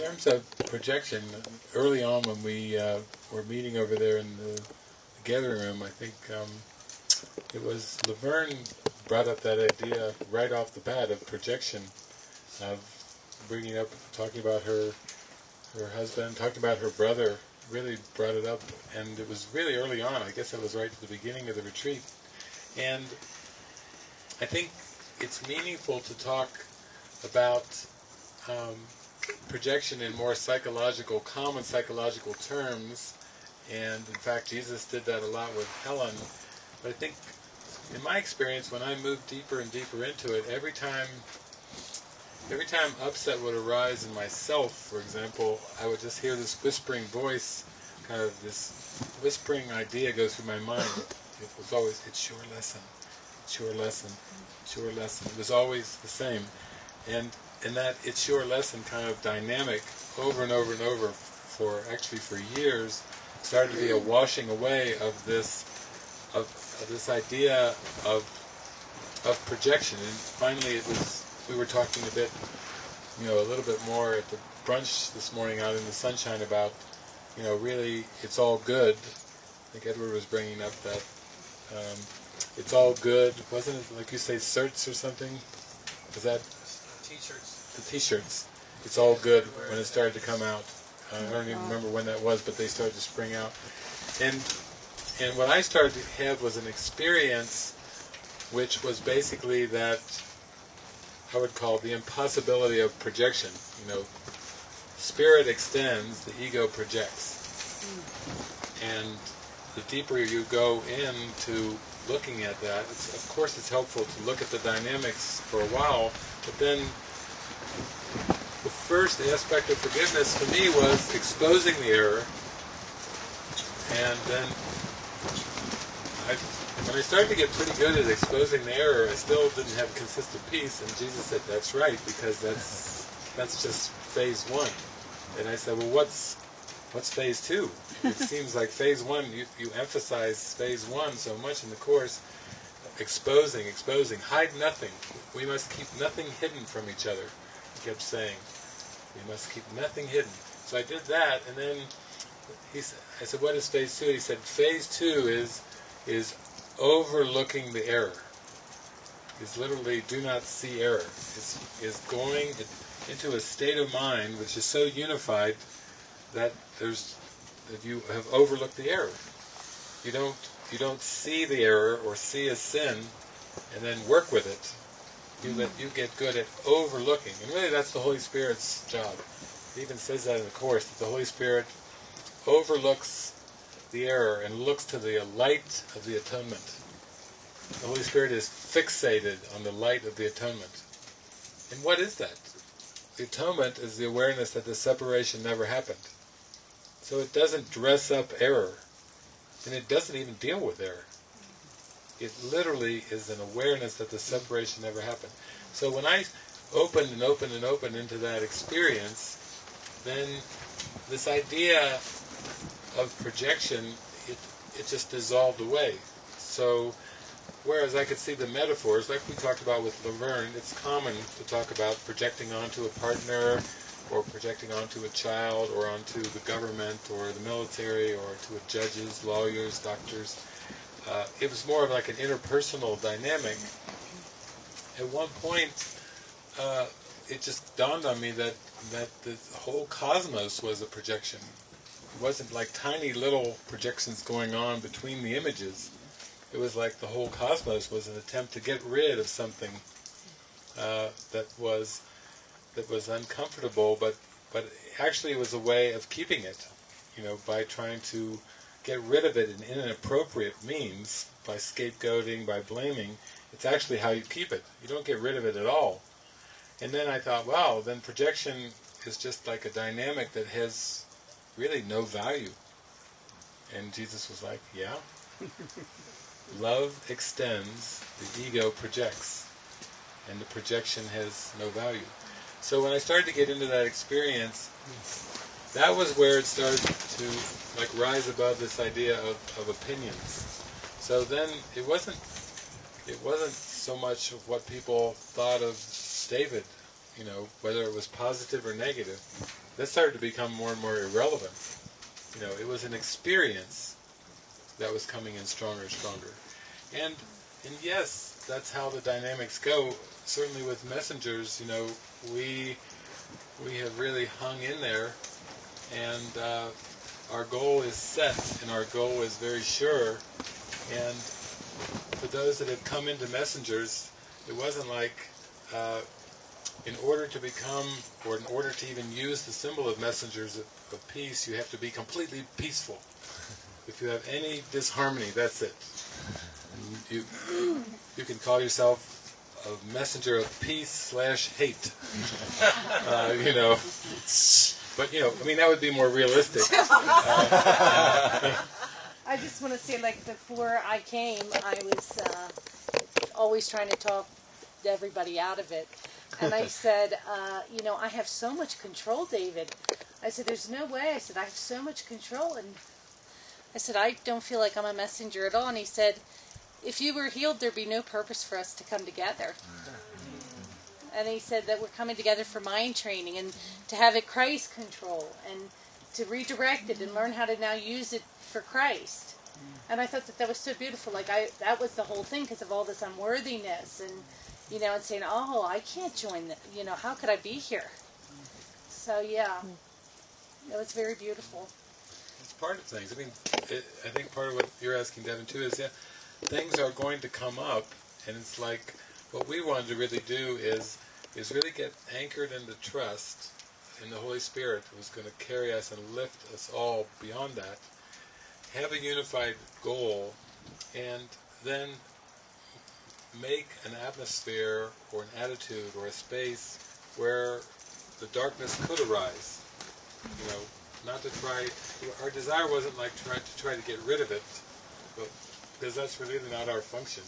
terms of projection, early on when we uh, were meeting over there in the gathering room, I think um, it was Laverne brought up that idea right off the bat of projection, of bringing up, talking about her her husband, talking about her brother, really brought it up, and it was really early on. I guess it was right at the beginning of the retreat, and I think it's meaningful to talk about um, projection in more psychological, common psychological terms, and in fact Jesus did that a lot with Helen. But I think, in my experience, when I moved deeper and deeper into it, every time every time upset would arise in myself, for example, I would just hear this whispering voice, kind of this whispering idea go through my mind. It was always, it's your lesson, it's your lesson, it's your lesson. It was always the same. And in that it's your lesson kind of dynamic over and over and over for actually for years started to be a washing away of this of, of this idea of of projection. And finally it was we were talking a bit you know a little bit more at the brunch this morning out in the sunshine about you know really it's all good. I think Edward was bringing up that um, it's all good. Wasn't it like you say certs or something? Is that T-shirts. the t-shirts. It's all good when it started to come out. Uh, I don't even remember when that was, but they started to spring out. And and what I started to have was an experience which was basically that I would call the impossibility of projection. You know, spirit extends, the ego projects. And the deeper you go into looking at that, of course it's helpful to look at the dynamics for a while, but then the first aspect of forgiveness to me was exposing the error, and then I, when I started to get pretty good at exposing the error, I still didn't have consistent peace, and Jesus said, that's right, because that's that's just phase one. And I said, well, what's what's phase two? It seems like phase one, you, you emphasize phase one so much in the Course, exposing, exposing, hide nothing. We must keep nothing hidden from each other, he kept saying. We must keep nothing hidden. So I did that, and then he said, I said, what is phase two? He said, phase two is is overlooking the error. Is literally do not see error. Is is going into a state of mind which is so unified that there's that you have overlooked the error. You don't you don't see the error or see a sin and then work with it. You let you get good at overlooking. And really that's the Holy Spirit's job. It even says that in the Course, that the Holy Spirit overlooks the error and looks to the light of the atonement. The Holy Spirit is fixated on the light of the atonement. And what is that? The atonement is the awareness that the separation never happened. So it doesn't dress up error, and it doesn't even deal with error. It literally is an awareness that the separation never happened. So when I opened and opened and opened into that experience, then this idea of projection, it, it just dissolved away. So whereas I could see the metaphors, like we talked about with Laverne, it's common to talk about projecting onto a partner, or projecting onto a child, or onto the government, or the military, or to a judges, lawyers, doctors. Uh, it was more of like an interpersonal dynamic. At one point, uh, it just dawned on me that that the whole cosmos was a projection. It wasn't like tiny little projections going on between the images. It was like the whole cosmos was an attempt to get rid of something uh, that was that was uncomfortable, but but actually it was a way of keeping it, you know, by trying to get rid of it in inappropriate means, by scapegoating, by blaming. It's actually how you keep it. You don't get rid of it at all. And then I thought, wow, then projection is just like a dynamic that has really no value. And Jesus was like, yeah. Love extends, the ego projects, and the projection has no value. So when I started to get into that experience, that was where it started to like rise above this idea of, of opinions. So then it wasn't it wasn't so much of what people thought of David, you know, whether it was positive or negative. that started to become more and more irrelevant. You know, it was an experience that was coming in stronger and stronger. And and yes, that's how the dynamics go. Certainly with messengers, you know, we we have really hung in there, and uh, our goal is set, and our goal is very sure. And for those that have come into messengers, it wasn't like uh, in order to become, or in order to even use the symbol of messengers of, of peace, you have to be completely peaceful. If you have any disharmony, that's it. You, you can call yourself a messenger of peace slash hate. Uh, you know, but you know, I mean, that would be more realistic. Uh, I just want to say, like before I came, I was uh, always trying to talk everybody out of it. And I said, uh, you know, I have so much control, David. I said, there's no way. I said, I have so much control. And I said, I don't feel like I'm a messenger at all. And he said, if you were healed, there'd be no purpose for us to come together. And he said that we're coming together for mind training and to have it Christ control and to redirect it and learn how to now use it for Christ. And I thought that that was so beautiful. Like I, that was the whole thing because of all this unworthiness and you know, and saying, "Oh, I can't join the, you know, how could I be here?" So yeah, it was very beautiful. It's part of things. I mean, it, I think part of what you're asking, Devin, too, is yeah, things are going to come up, and it's like what we wanted to really do is is really get anchored in the trust in the Holy Spirit who's going to carry us and lift us all beyond that. Have a unified goal, and then make an atmosphere or an attitude or a space where the darkness could arise. You know, not to try, our desire wasn't like try to try to get rid of it, because that's really not our function.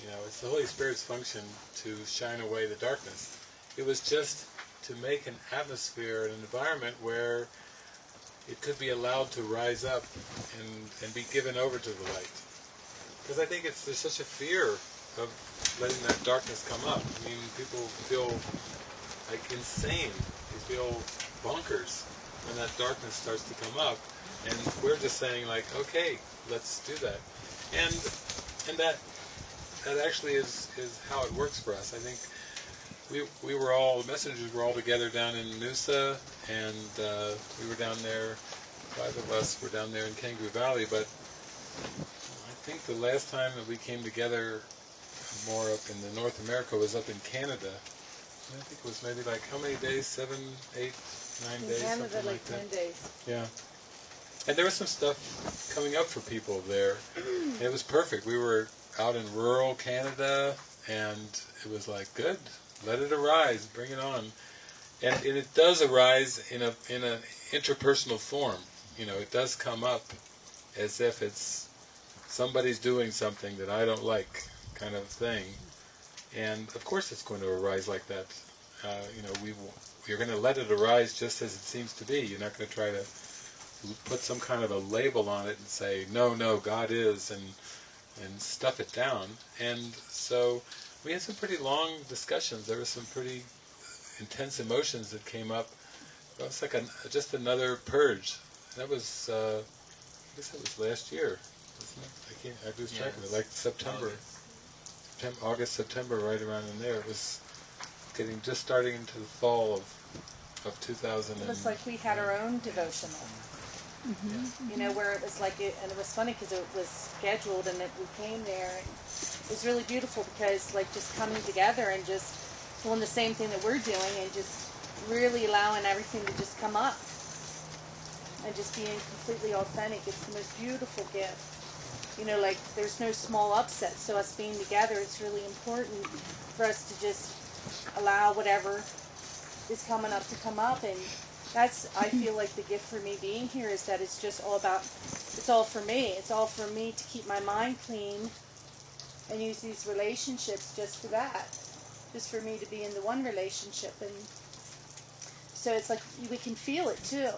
You know, it's the Holy Spirit's function to shine away the darkness. It was just to make an atmosphere, an environment where it could be allowed to rise up and, and be given over to the light. Because I think it's there's such a fear of letting that darkness come up. I mean, people feel like insane. They feel bonkers when that darkness starts to come up. And we're just saying like, okay, let's do that. And and that that actually is, is how it works for us. I think we we were all the messengers were all together down in Noosa, and uh, we were down there. Five of us were down there in Kangaroo Valley, but I think the last time that we came together more up in the North America was up in Canada. I think it was maybe like how many days? Seven, eight, nine In days, Canada, something like like ten that. days. Yeah. And there was some stuff coming up for people there. And it was perfect. We were out in rural Canada, and it was like, good, let it arise, bring it on. And, and it does arise in a in an interpersonal form. You know, it does come up as if it's somebody's doing something that I don't like, kind of thing. And of course, it's going to arise like that. Uh, you know, we you're going to let it arise just as it seems to be. You're not going to try to put some kind of a label on it and say, no, no, God is, and and stuff it down. And so we had some pretty long discussions. There were some pretty intense emotions that came up. It was like a, just another purge. That was, uh, I guess that was last year, wasn't it? I can't, I lose track of it, like September. September, August, September, right around in there. It was getting, just starting into the fall of, of 2000. It was like we had our own devotional. Mm-hmm. You know, where it was like, it, and it was funny because it was scheduled, and it, we came there. And it was really beautiful because, like, just coming together and just doing the same thing that we're doing, and just really allowing everything to just come up, and just being completely authentic. It's the most beautiful gift. You know, like there's no small upset. So us being together, it's really important for us to just allow whatever is coming up to come up and that's I feel like the gift for me being here is that it's just all about it's all for me. It's all for me to keep my mind clean and use these relationships just for that. Just for me to be in the one relationship and so it's like we can feel it too.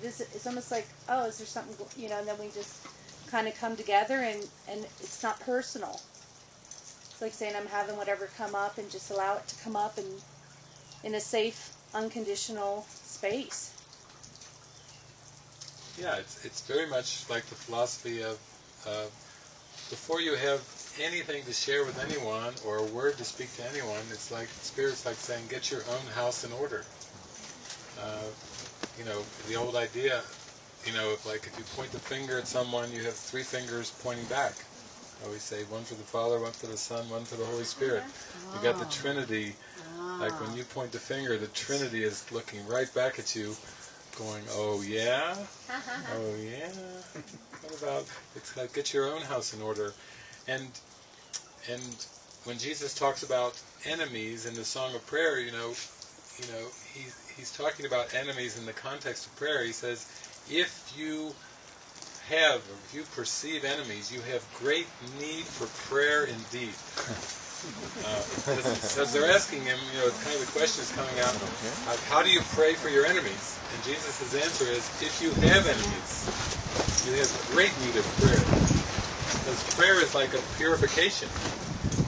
This it's almost like oh is there something you know and then we just kind of come together and and it's not personal. It's like saying I'm having whatever come up and just allow it to come up and in a safe unconditional space. Yeah, it's it's very much like the philosophy of uh, before you have anything to share with anyone or a word to speak to anyone, it's like spirit's like saying, get your own house in order. Uh, you know, the old idea, you know, if like if you point the finger at someone, you have three fingers pointing back. I always say one for the Father, one for the Son, one for the Holy Spirit. You got the Trinity. Like when you point the finger, the Trinity is looking right back at you, going, "Oh yeah, oh yeah." What about it's like get your own house in order, and and when Jesus talks about enemies in the Song of Prayer, you know, you know, he he's talking about enemies in the context of prayer. He says, if you have, if you perceive enemies, you have great need for prayer indeed. Because they're asking him, you know, it's kind of the question is coming out, uh, how do you pray for your enemies? And Jesus' answer is, if you have enemies, you have great need of prayer. Because prayer is like a purification.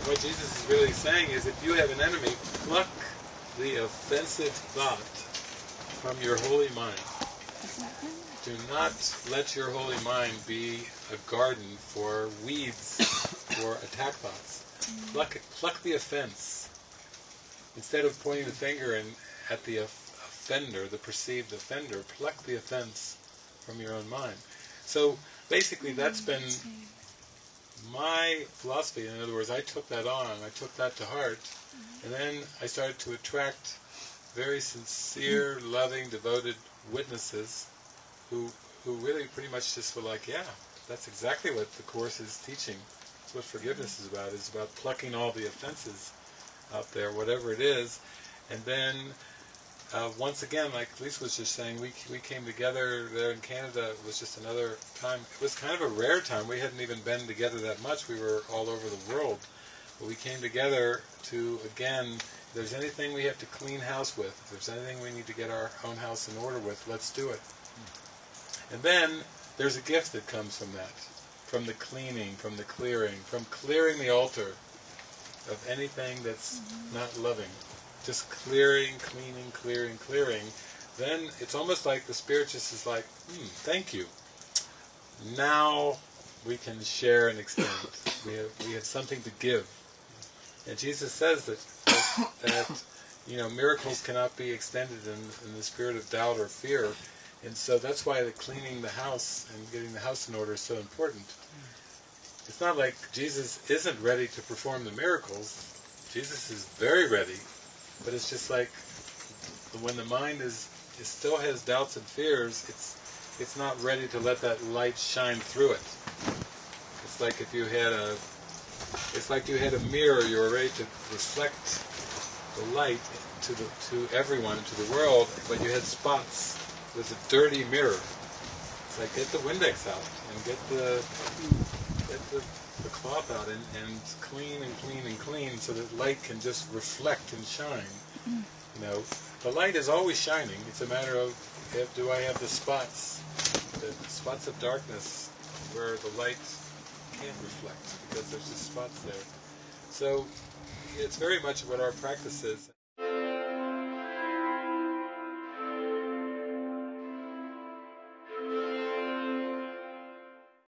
What Jesus is really saying is, if you have an enemy, pluck the offensive thought from your holy mind. Do not let your holy mind be a garden for weeds or attack thoughts. Pluck, pluck the offense. Instead of pointing the finger and at the offender, the perceived offender, pluck the offense from your own mind. So basically that's been my philosophy. In other words, I took that on, I took that to heart, and then I started to attract very sincere, loving, devoted witnesses who who really pretty much just were like, yeah, that's exactly what the Course is teaching. That's what forgiveness is about. It's about plucking all the offenses out there, whatever it is, and then uh, once again, like Lisa was just saying, we we came together there in Canada. It was just another time. It was kind of a rare time. We hadn't even been together that much. We were all over the world. But we came together to, again, if there's anything we have to clean house with, if there's anything we need to get our own house in order with, let's do it. And then there's a gift that comes from that, from the cleaning, from the clearing, from clearing the altar of anything that's not loving. Just clearing, cleaning, clearing, clearing. Then it's almost like the Spirit just is like, hmm, thank you. Now we can share and extend. We have, we have something to give. And Jesus says that, that, that you know, miracles cannot be extended in, in the spirit of doubt or fear. And so that's why the cleaning the house and getting the house in order is so important. It's not like Jesus isn't ready to perform the miracles. Jesus is very ready, but it's just like when the mind is it still has doubts and fears, it's it's not ready to let that light shine through it. It's like if you had a it's like you had a mirror, you were ready to reflect the light to the to everyone, to the world, but you had spots with a dirty mirror. It's like get the Windex out and get the get the, the cloth out and, and clean and clean and clean so that light can just reflect and shine. You know, the light is always shining. It's a matter of if, do I have the spots, the spots of darkness where the light can't reflect because there's just spots there. So it's very much what our practice is.